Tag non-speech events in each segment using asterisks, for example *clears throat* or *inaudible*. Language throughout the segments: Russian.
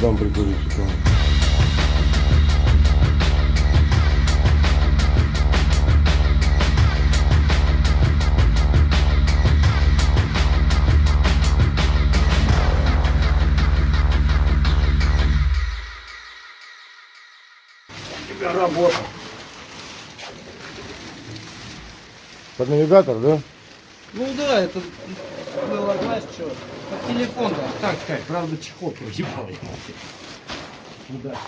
дам прикурить. типа. Работа. Под навигатор, да? Ну да, это было, знаешь, что, по телефону, так сказать, правда, чехол проебал. Удачно.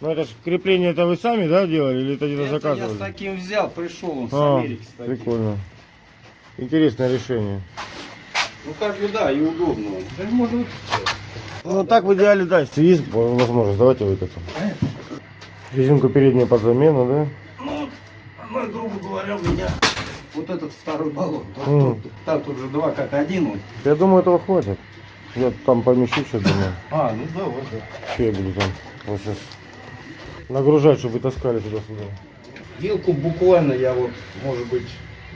Ну это ж крепление это вы сами, да, делали или это где-то Это я заказывали? с таким взял, пришел он с А, Америки с таким. прикольно. Интересное решение. Ну как бы да, и удобно. Да можно вот Ну так в идеале, да, если есть возможность, давайте выкатим. Резинку переднюю под замену, да? Ну, она, грубо говоря, у меня вот этот второй баллон. Тот- Мгм. тот- там тут же два как один. Вот. Я думаю, этого хватит. Я там помещу сейчас, думаю. А, ну да, вот да. Что я буду там вот сейчас нагружать, чтобы таскали туда-сюда. Вилку буквально я вот, может быть,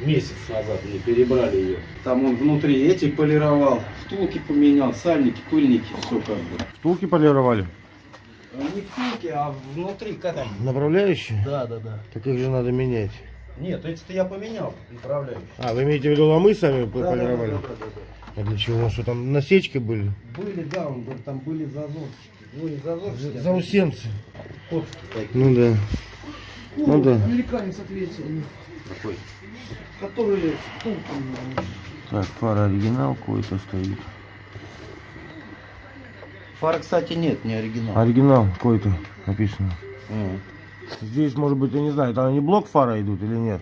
месяц назад мне перебрали ее. Там он внутри эти полировал, втулки поменял, сальники, пыльники, все как бы. Втулки полировали? А Не втулки, а внутри как они? Направляющие? Да, да, да. Так их же надо менять. Нет, эти-то я поменял, направляющие. А, вы имеете в виду ломы сами Да, да, да, полировали? да, да, да. А для чего? Что там насечки были? Были, да, он говорит, там были зазорчики. Ну, не зазорчики, а Заусенцы. котки такие. Ну да. Ну да. Американец ответил. Такой. Который втулками. Так, фара оригинал какой-то стоит. Фара, кстати, нет, не оригинал. Оригинал какой-то написано. М. Здесь, может быть, я не знаю, там они блок фара идут или нет?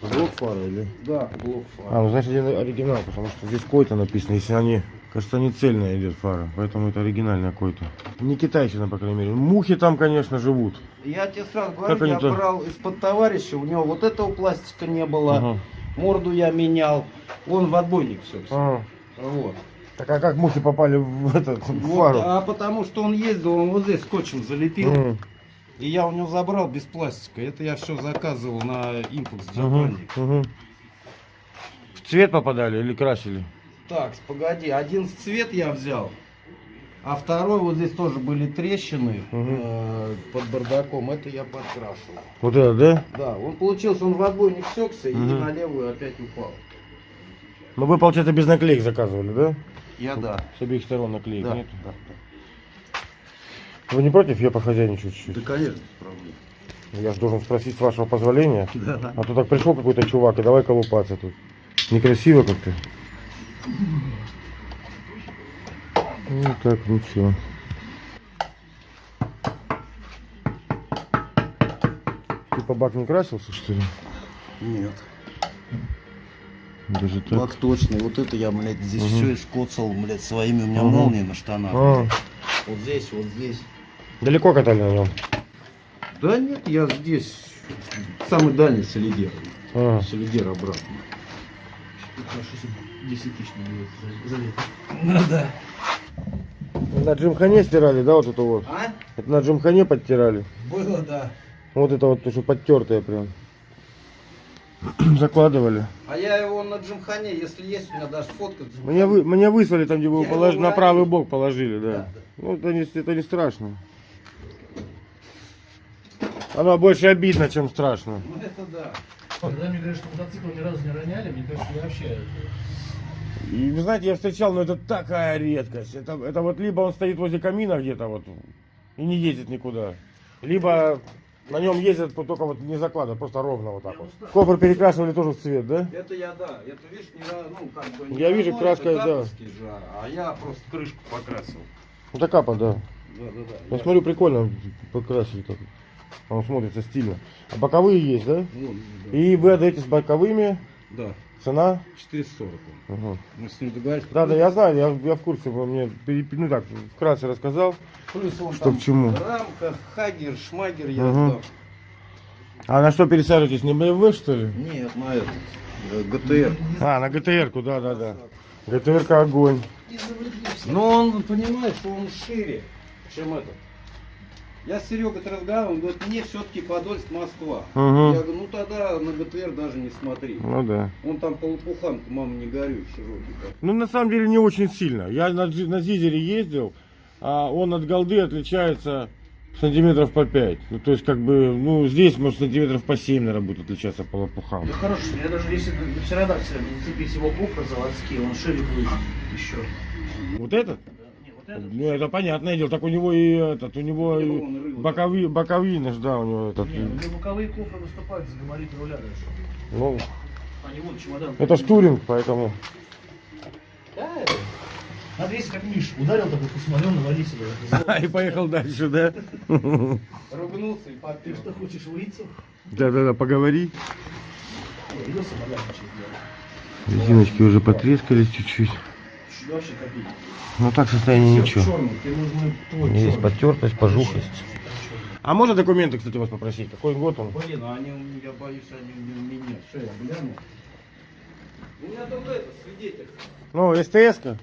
Блок фара или? Да, блок фара. А, ну значит это оригинал, потому что здесь какой-то написано, если они, кажется, не цельная идет фара, поэтому это оригинальный какой-то. Не китайщина, по крайней мере. Мухи там, конечно, живут. Я тебе сразу говорю, Как я они-то? брал из-под товарища, у него вот этого пластика не было, Ага. морду я менял, он в отбойник все. А, Вот. Так а как мухи попали в этот Вот, фару? а потому что он ездил, он вот здесь скотчем залепил, М, и я у него забрал без пластика. Это я все заказывал на импульс Джапанди. мгм. В цвет попадали или красили? Так, погоди, один цвет я взял, а второй вот здесь тоже были трещины Мгм. э, под бардаком, это я подкрашивал. Вот это, да? Да, он получился, он в отбойник секся и Мгм. на левую опять упал. Ну вы, получается, без наклеек заказывали, да? Я да. С обеих сторон наклеек Да, нет? да, Вы не против? Я похозяйничаю чуть-чуть. да. конечно, проблем. Я же должен спросить с вашего позволения. Да, да. А то так пришел какой-то чувак и давай колупаться тут. Некрасиво как-то. Ну так, ничего. Типа бак не красился, что ли? Нет. Даже так. Бак точный. Вот это я, блядь, здесь Мгм. все искоцал, блядь, своими. У меня Мгм. молнии на штанах. А, Вот здесь, вот здесь. Далеко катали на нем? Да нет, я здесь самый дальний солидер. А, Солидер обратно. Десятичный будет залет. Ну да. на джимхане стирали, да, вот это вот? А? Это на джимхане подтирали. Было, да. Вот это вот, то, что подтертое прям. *clears throat* Закладывали. А я его на джимхане, если есть, у меня даже фотка. Мне, вы, мне выслали там, где вы его положили, его на правый бок положили, да. Да, да. Ну, это не, это не страшно. Оно больше обидно, чем страшно. Ну это да. Когда мне говорят, что мотоцикл ни разу не роняли, мне кажется, я вообще... И вы знаете, я встречал, но это такая редкость. Это, это вот либо он стоит возле камина где-то вот и не ездит никуда, либо на нем ездят только вот не закладывают, просто ровно вот так вот. Кофр перекрашивали тоже в цвет, да? Это я, да. Это, видишь, не, ну, как бы... не Я вижу, краска, это да. же, а я просто крышку покрасил. Так капа, да. Да, да, да. Я смотрю, прикольно покрасили так. Он смотрится стильно. А боковые есть, да? Вон, да. И вы отдаете с боковыми. Да, Цена? 440. он. Угу. Мы с ним договорились. Да, да, я знаю, я, я в курсе, он мне ну так, вкратце рассказал. Плюс он Что там к чему. рамка, хагер, шмагер я сдал. А на что пересаживаетесь? На BMW что ли? Нет, на этот, э, ГТР. А, на ГТР-ку, да, да, да. ГТР-ка огонь. Но он, понимаешь, что он шире, чем этот. Я с Серегой разговаривал, он говорит, мне все-таки Подольск, Москва. Мгм. Я говорю, ну тогда на ГТР даже не смотри. Ну да. Он там по лопухам, мама не горюй, широкий. так. Ну на самом деле не очень сильно. Я на, на Зизере ездил, а он от голды отличается сантиметров по 5. Ну, то есть, как бы, ну, здесь, может, сантиметров по 7, наверное, будет отличаться по лопухам. Ну хороший, я даже если на птеродактиля не цепить его кофры заводские, он шире будет еще. Вот этот? Ну, это понятное дело. Так у него и этот, у него и боковые, боковины да, у него этот. Не, у него боковые кофры выступают за габарит руля даже. Ну, Они вот чемодан. это ж туринг, поэтому. Да. Надо если как Миш, ударил такой, посмотрел, навали сюда. *laughs* И поехал дальше, да? *laughs* Ругнулся и Ты попил. что, хочешь выйти? Да-да-да, поговори. Резиночки уже потрескались чуть-чуть. Чуть вообще копить. Ну так состояние ничего. Черный, Есть черный. потертость, пожухость. А можно документы, кстати, вас попросить? Какой год он? Блин, а они, у меня, я боюсь, они у меня. Что я гляну? У меня только это, свидетель. Ну, СТС-ка?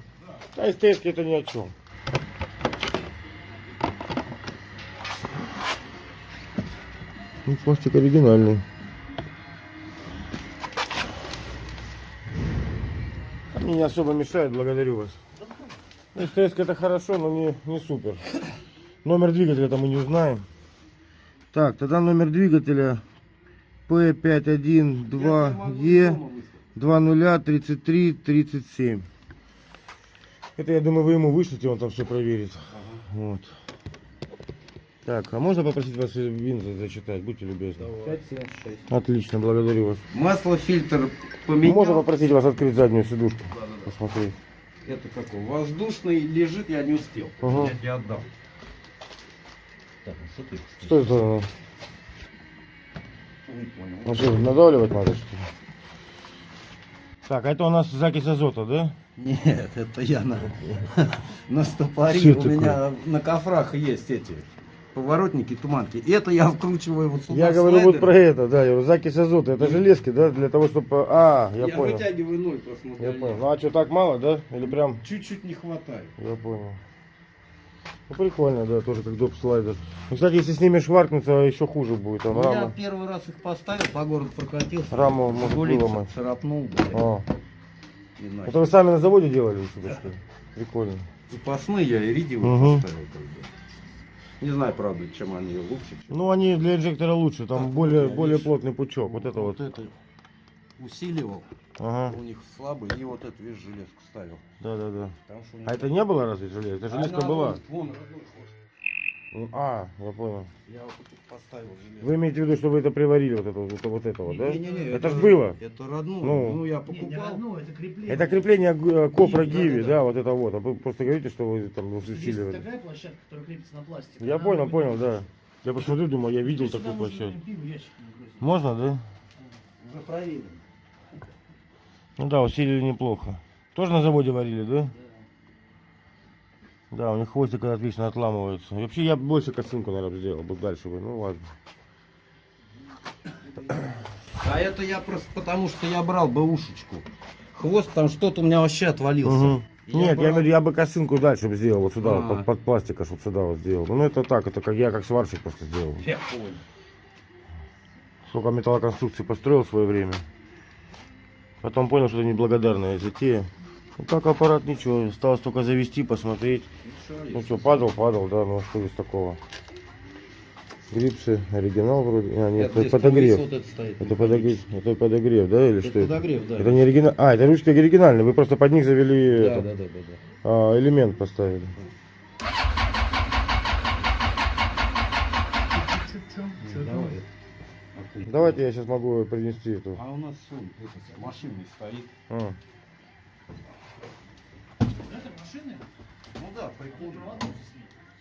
Да, СТС это ни о чем. Ну, пластик оригинальный. Мне не особо мешает, благодарю вас. СТС это хорошо, но не, не супер. Номер двигателя там мы не узнаем. Так, тогда номер двигателя P512E 203337. Это, я думаю, вы ему вышлите, он там все проверит. Вот. Так, а можно попросить вас вин за- зачитать? Будьте любезны. 576. Отлично, благодарю вас. Масло, фильтр поменял. Можно попросить вас открыть заднюю сидушку? Посмотреть. Это какой? Воздушный лежит, я не успел. Ага. Я тебе отдал. Что это? Не понял. Ну что, надавливать надо, что ли? Так, а это у нас закись азота, да? Нет, это я на, *laughs* на стопоре. Что У такое? меня на кофрах есть эти поворотники, туманки. Это я вкручиваю вот сюда Я говорю вот слайдер. про это, да, я говорю, закись азота, это железки, да, для того, чтобы... А, я, Я, понял. вытягиваю ноль просто. Я понял. Ну а что, так мало, да? Или прям... Чуть-чуть не хватает. Я понял. Ну прикольно, да, тоже как доп слайдер. Ну, кстати, если с ними шваркнуться, еще хуже будет. Там Ну, я первый раз их поставил, по городу прокатился. Раму может выломать. царапнул, блядь, А, это вы сами на заводе делали у себя, что ли? *laughs* Прикольно. Запасные я иридиевые Мгм. поставил. Бы. Не знаю, правда, чем они лучше. чем- Ну, они для инжектора лучше, там более, более плотный пучок. Вот это вот. это усиливал. Ага, У них слабый. И вот эту, видишь, железку ставил. да, да, да. А это не было разве железо? Это железка Она была. Вон, вон. Ну, А, я понял. Я вот тут поставил железо. Вы имеете в виду, что вы это приварили, вот это, вот, вот это вот, да? Не-не-не, это ж было. Это родное. Ну. Ну, я Не, не покупал. родное, это крепление. Это крепление э, кофра Гиви, Гиви, да-да-да. да, вот это вот. А вы просто говорите, что вы там Есть усиливали. такая площадка, которая крепится на пластик. Я Она понял, будет- понял, да. Я посмотрю, думал, я видел такую площадку. не. Можно, да? Уже проверено. Ну да, усилили неплохо. Тоже на заводе варили, да? Да. Да, у них хвостик отлично отламывается. И вообще я больше косынку, наверное, сделал бы дальше бы. Ну ладно. А это я просто потому, что я брал бэушечку. Хвост там что-то у меня вообще отвалился. Мгм. Я Нет, я брал- говорю, я бы косынку дальше бы сделал, вот сюда, А. под, под пластика, чтобы сюда вот сделал. Ну это так, это как я как сварщик просто сделал. Я понял. Сколько металлоконструкций построил в свое время. Потом понял, что это неблагодарная затея. Ну так аппарат ничего, осталось только завести, посмотреть. Ну что, падал, падал, да, ну что из такого. Грипсы, оригинал вроде. А, нет, это, здесь подогрев. вот это стоит. Это подогрев, это подогрев, да, или Это что это? подогрев, да. Это не оригинал. А, это ручки оригинальные. Вы просто под них завели Да, это, да, да, да, да. а, элемент поставили. Это? Давайте я сейчас могу принести эту. А у нас это, машина стоит. А. Машины? Ну да, прикольно.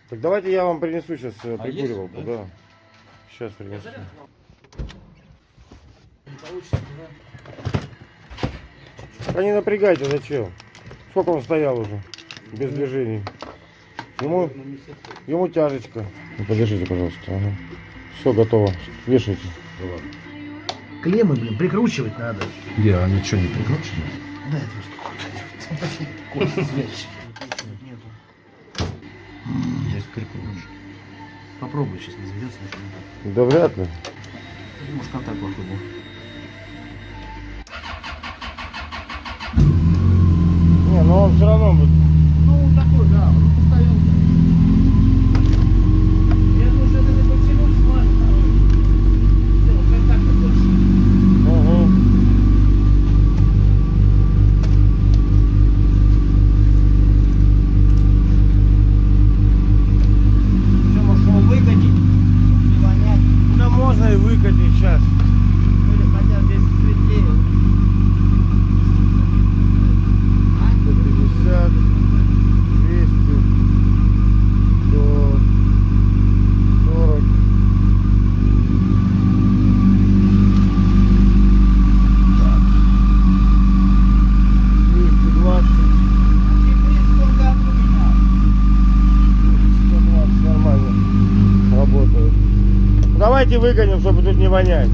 Так давайте я вам принесу сейчас А есть, прикуривалку, да? да. Сейчас принесу. Не получится, да? Да не напрягайте, зачем? Сколько он стоял уже? Без движений. Ему, ему тяжечка. Ну, подержите, пожалуйста. Ага. Все готово. Вешайте. Клеммы, блин, прикручивать надо. Где, а ничего не прикручено? Да, это что? Попробуй, сейчас не заведется ничего. Да вряд ли. Может, контакт плохой был. Не, но он все равно будет. Ну, такой, да, он постоянно. Давайте выгоним, чтобы тут не вонять.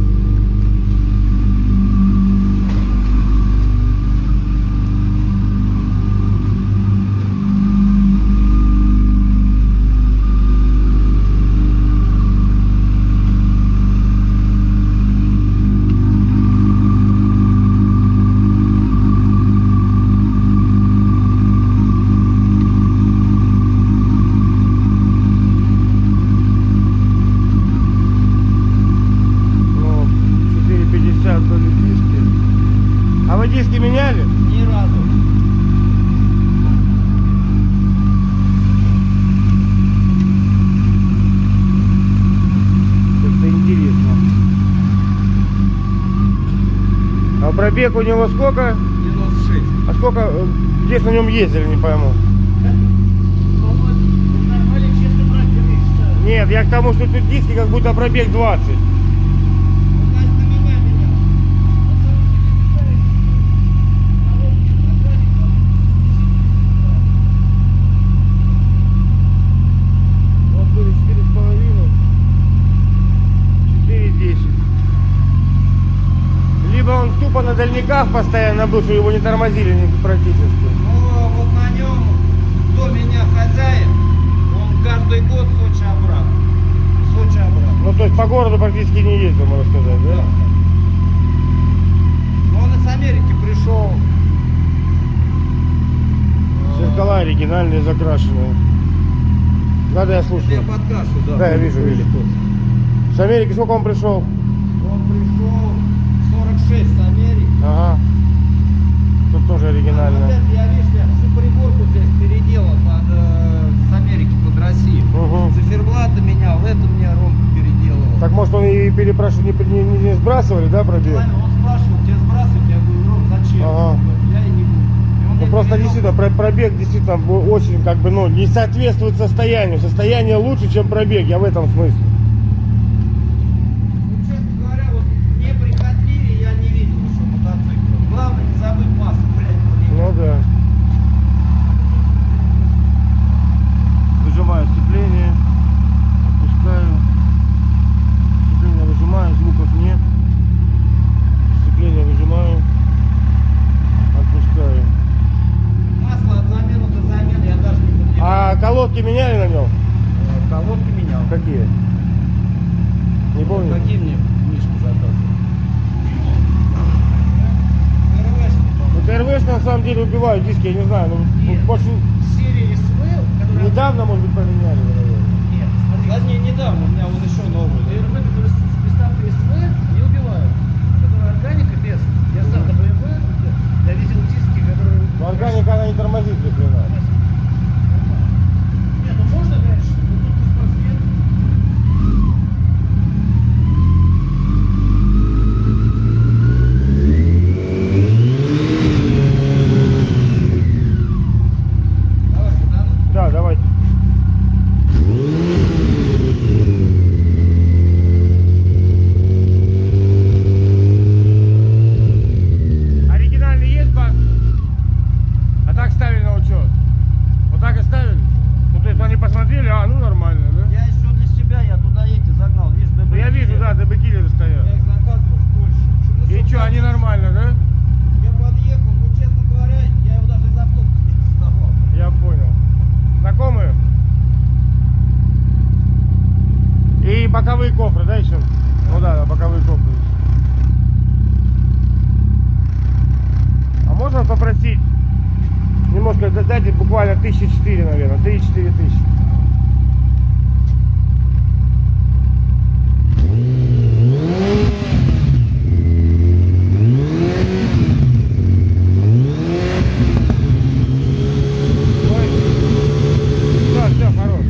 Ну, 4,50 были диски. А вы диски меняли? Ни разу. Как-то интересно. А пробег у него сколько? 96. А сколько, э, где на нем ездили, не пойму. Нет, я к тому, что тут диски как будто пробег 20. Ну, значит, на меня менял. Вот были 4,5. 4,10. Он тупо на дальниках постоянно был, что его не тормозили практически. Ну, вот на нем, кто меня хозяин, он каждый год Сочи обратно. Сочи обратно. Ну, то есть по городу практически не ездил, можно сказать, да? Ну, он из Америки пришел. Зеркала оригинальные, закрашенные. Надо я Я слушаю. подкрашу, да. Да, я вижу, вижу. С Америки сколько он пришел? Он пришел 46 с Америки. Ага. Тут тоже А вот оригинально. я, видишь, я всю приборку здесь переделал под, э, с Америки под Россию. Угу. Циферблаты менял, это мне Ромка переделывал. Так может он и перепрашивал, не, не, не- сбрасывали, да, пробег? Ладно, Он спрашивал, тебе сбрасывать? Я говорю, Ром, зачем? Ага. Я и не буду. И он Ну просто перевел. действительно про- пробег действительно очень как бы ну не соответствует состоянию. Состояние лучше, чем пробег, я в этом смысле. Ну, честно говоря, вот неприхотливее я не видел еще мотоцикла. Главное не забыть массу, блядь. Ну да. Выжимаю сцепление, отпускаю. Сцепление выжимаю, звуков нет. Сцепление выжимаю, отпускаю. Масло от замены до замены я даже не поднимал. А колодки меняли на нем? Э, Колодки менял. Какие? Не помню. Какие мне Мишка заказывал? Ну, ТРВшки на самом деле убивают диски, я не знаю. Ну, Нет. больше Серия СВ, которая... недавно, может быть, поменяли, наверное. Нет, смотри. Да не, недавно, у меня вот еще новый. С приставкой СВ, не убивают. Которая органика без. Я сам на БМВ, я видел диски, которые... Но органика она не тормозит ни хрена. Нет, ну можно, конечно, но тут беспросвет. Давай, куда ну? Да, давайте. Оригинальный есть бак? А так ставили на учет? Вот так и ставили? Ну то есть они посмотрели, а ну нормально, да? Я еще для себя, я туда эти загнал, видишь, ДБ. Ну, я вижу, да, ДБ киллеры стоят. Я их заказывал в Польше. И что, они нормально, да? Я подъехал, ну, честно говоря, я его даже из автобуса не доставал. Я понял. Знакомые? И боковые кофры, да, еще? Ну да, да, боковые кофры. А можно попросить немножко да- дайте буквально тысячи четыре, наверное, три-четыре тысячи. Ой. Да, все, хорош.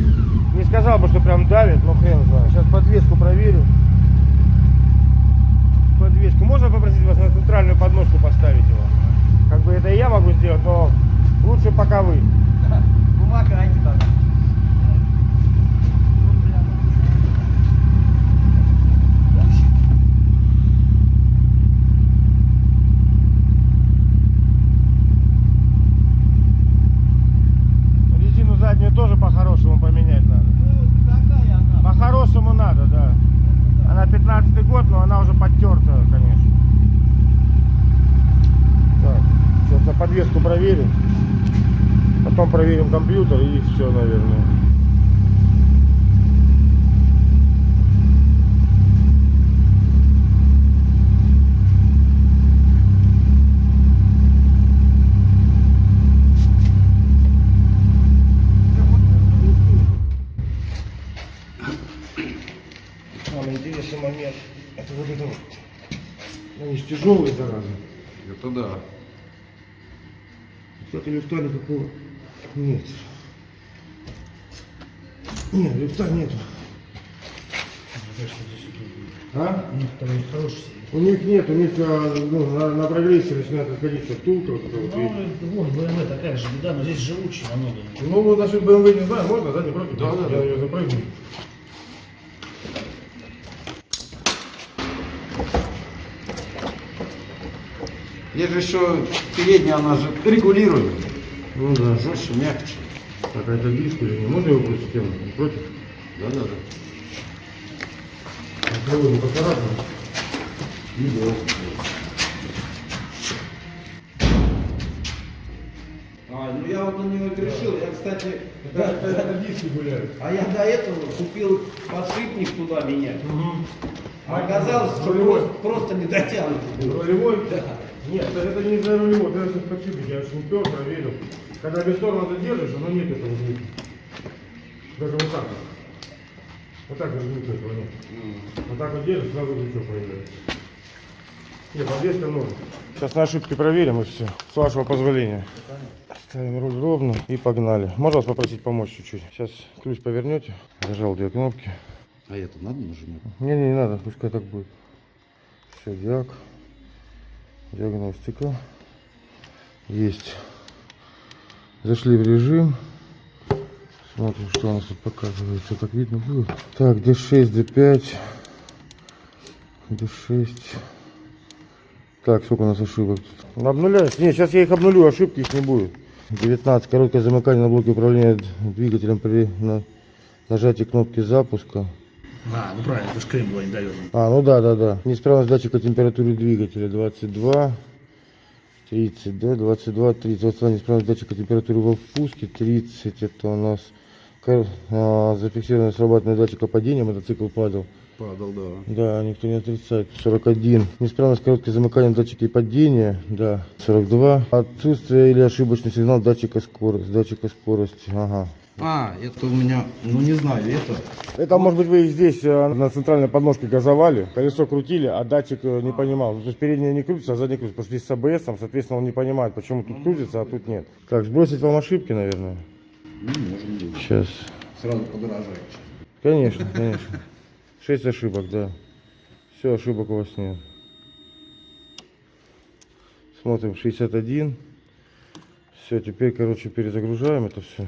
Не сказал бы, что прям давит, но хрен знает. Сейчас подвеску проверю. проверим компьютер и все, наверное. Самый интересный момент это вот это вот. Тяжелые, зараза. Это да. Кстати, лифта никакого нет. Нет, лифта нету. А? У них нет, у них а, ну, на, на прогрессе начинает отходиться втулка. Вот эта вот, Ну, видите. вон, BMW такая же беда, но здесь живучий намного. ну, вот насчет BMW не знаю, можно, да, не против? Да, да, Я да. ее запрыгну. Есть же еще передняя, она же регулирует. Ну да. Жестче, мягче. Так, а это диск или не? Можно его тему? Не против? Да, да, да. Попробуем поцарапаем. Не было. А, ну я вот на него грешил. Я, кстати, это, диски гуляют. а я до этого купил подшипник туда менять. А оказалось, что Рулевой. просто, просто не дотянут. Рулевой? Да. Нет, это, не за рулевой, это сейчас подшипник, я же не пер, проверил. Когда без тормоза держишь, оно нет этого звука. Даже вот так вот. Вот так даже звука этого нет. Вот так вот держишь, сразу звучок появляется. Нет, подвеска норм. Сейчас на ошибки проверим и все. С вашего позволения. Ставим руль ровно и погнали. Можно вас попросить помочь чуть-чуть? Сейчас ключ повернете. Зажал две кнопки. А это надо нажимать? Не, не, не надо, пускай так будет. Все, диаг. Диагностика. Есть. Зашли в режим. Смотрим, что у нас тут показывается. Как видно будет. Так, D6, D5. D6. Так, сколько у нас ошибок тут? Обнуляется? Не, сейчас я их обнулю, ошибки их не будет. 19. Короткое замыкание на блоке управления двигателем при на- нажатии кнопки запуска. А, ну правильно, это же крем был недовернут. А, ну да, да, да. Неисправность датчика температуры двигателя 22, 30, да, 22, 30. Вот неисправность датчика температуры во впуске 30. Это у нас а, зафиксированное срабатывание датчика падения, мотоцикл падал. Падал, да. Да, никто не отрицает. 41. Неисправность короткое замыкание датчика падения, да, 42. Отсутствие или ошибочный сигнал датчика скорости, датчика скорости, ага. А, это у меня, ну не знаю, это... Это, может быть, вы здесь э, на центральной подножке газовали, колесо крутили, а датчик э, не понимал. Ну, То есть переднее не крутится, а заднее крутится. Потому что здесь с АБС, соответственно, он не понимает, почему тут крутится, а тут нет. Так, сбросить вам ошибки, наверное. Ну, можем быть. Сейчас. Сразу подорожает. Конечно, конечно. Шесть ошибок, да. Все, ошибок у вас нет. Смотрим, 61. Все, теперь, короче, перезагружаем это все.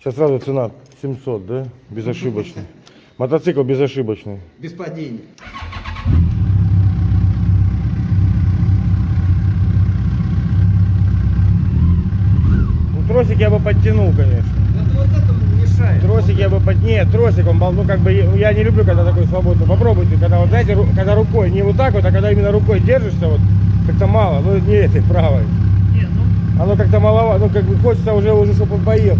Сейчас сразу цена 700, да? Безошибочный. *laughs* Мотоцикл безошибочный. Без падения. Ну, тросик я бы подтянул, конечно. Это вот это. Тросик я бы под... Нет, тросик, он, ну, как бы, я не люблю, когда такой свободный. Попробуйте, когда, вот, знаете, ру- когда рукой, не вот так вот, а когда именно рукой держишься, вот, как-то мало, ну, не этой правой. Не, ну, Оно как-то маловато, ну, как бы хочется уже, уже, чтобы он поехал.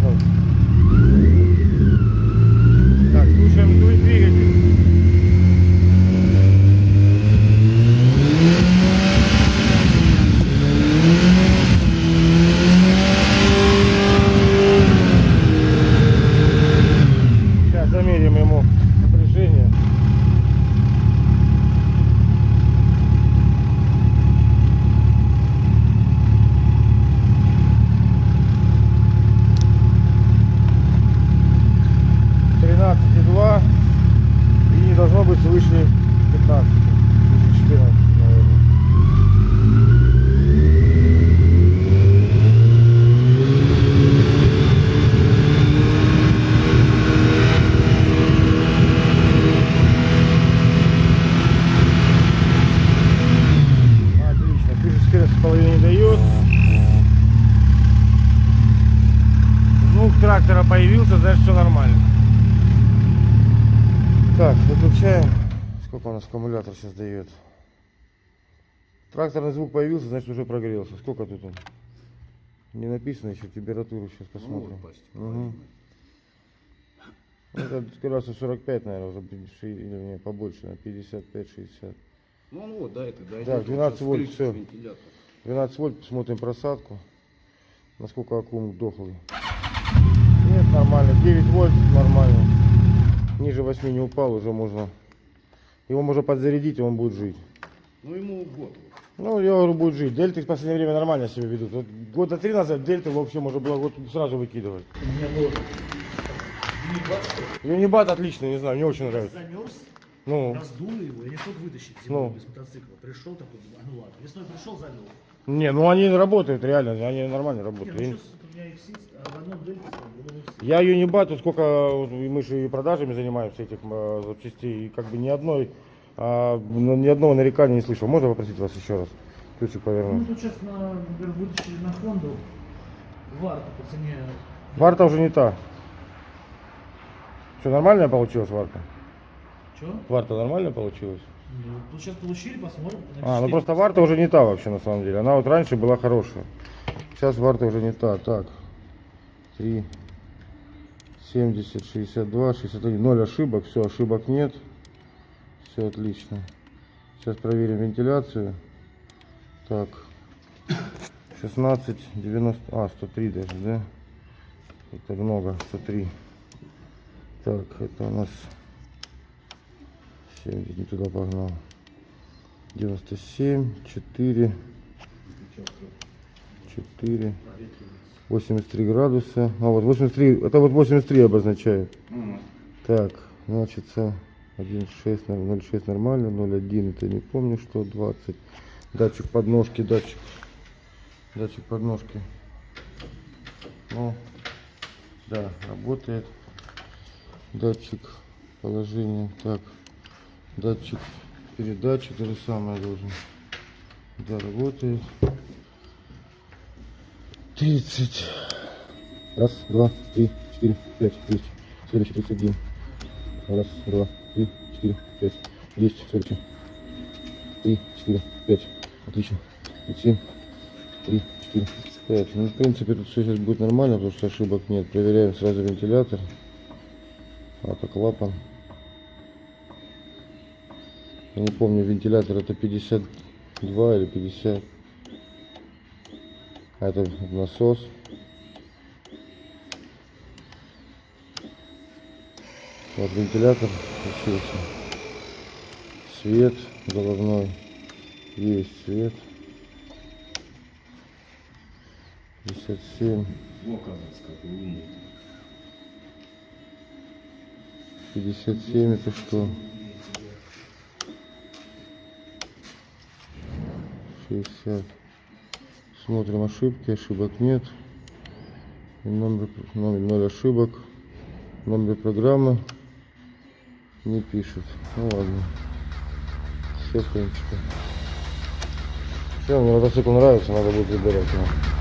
Так, слушаем дви- двигатель. Сейчас замерим ему напряжение. Тринадцать и два. И не должно быть свыше 15. Выше 14, наверное. Отлично. Свыше 14 половине не дает. Звук появился, значит все нормально. Так, выключаем. Сколько у нас аккумулятор сейчас дает? Тракторный звук появился, значит уже прогрелся. Сколько тут он? Не написано еще температуру, сейчас Ну, посмотрим. почти Мгм. половина. Это градусов 45, наверное, уже или не, побольше, на 55-60. Ну он вот, да, это дойдет. Так, 12 Вот вольт, вентилятор. 12 вольт, посмотрим просадку. Насколько аккум дохлый. Нормально. 9 вольт, нормально. Ниже 8 не упал, уже можно. Его можно подзарядить, и он будет жить. Ну ему год. Ну, я говорю, будет жить. Дельты в последнее время нормально себя ведут. Вот года три назад дельты вообще можно было вот сразу выкидывать. У меня был Юнибат, Юнибат отличный, не знаю, мне очень нравится. замерз, Ну, раздули его, я не смог вытащить Ну. зимой без мотоцикла. Пришел такой, а ну ладно. Весной пришел, замел. не, ну они работают реально, они нормально Не, работают. ну И- сейчас у меня X6, в одном дельте стал, ну, все. Я Юнибат, вот сколько вот и мы же и продажами занимаемся этих э, запчастей, и как бы ни одной, а, ну, ни одного нарекания не слышал. Можно попросить вас еще раз? Ключик Ну, повернуть. тут сейчас, на, например, вытащили на Хонду, варта по цене, Варта уже не та. Что, нормально получилось варта? что? Варта нормально получилась? Ну, сейчас получили, посмотрим. А, ну напишите. просто варта уже не та вообще на самом деле. Она вот раньше была хорошая. Сейчас варта уже не та. Так. 3, 70, 62, 61. Ноль ошибок. Все, ошибок нет. Все отлично. Сейчас проверим вентиляцию. Так. 16, 90, а, 103 даже, да? Это много, 103. Так, это у нас 70, не туда погнал. 97, 4, 4, 83 градуса. А вот 83, это вот 83 обозначает. Мгм. Так, значит, 1,6, 0,6 нормально, 0,1 это не помню что, 20. Датчик подножки, датчик, датчик подножки. Ну, да, работает. Датчик положения, так, датчик передачи, то же самое должен. Да, работает. 30. Раз, два, три, четыре, пять, есть. Следующий 31. Раз, два, три, четыре, пять. Есть, следующий. Три, четыре, пять. Отлично. 37. Три, четыре, пять. Ну, в принципе, тут все сейчас будет нормально, потому что ошибок нет. Проверяем сразу вентилятор. Это клапан. Я не помню, вентилятор это 52 или 50. А это насос. Вот вентилятор включился. Свет головной. Есть свет. 57, Во, оказывается, как умный. 57 это что? 60. Смотрим ошибки, ошибок нет. И номер, номер 0 ошибок. Номер программы не пишет. Ну ладно. Все, в принципе. Все, мне мотоцикл нравится, надо будет забирать его.